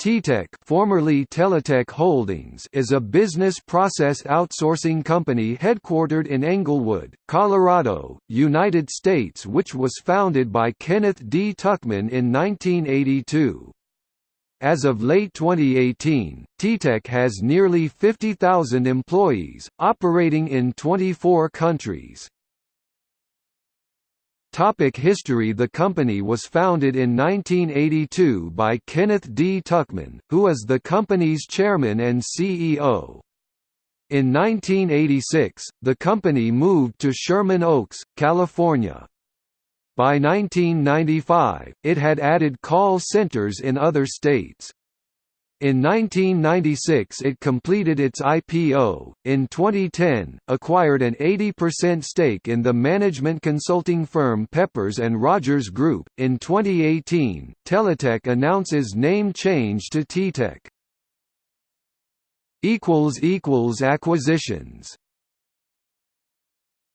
TTEC formerly Teletech Holdings is a business process outsourcing company headquartered in Englewood, Colorado, United States which was founded by Kenneth D. Tuchman in 1982. As of late 2018, TTEC has nearly 50,000 employees, operating in 24 countries. Topic history The company was founded in 1982 by Kenneth D. Tuchman, who is the company's chairman and CEO. In 1986, the company moved to Sherman Oaks, California. By 1995, it had added call centers in other states. In 1996 it completed its IPO. In 2010, acquired an 80% stake in the management consulting firm Peppers Rogers Group. In 2018, Teletech announces name change to TTEC. equals equals acquisitions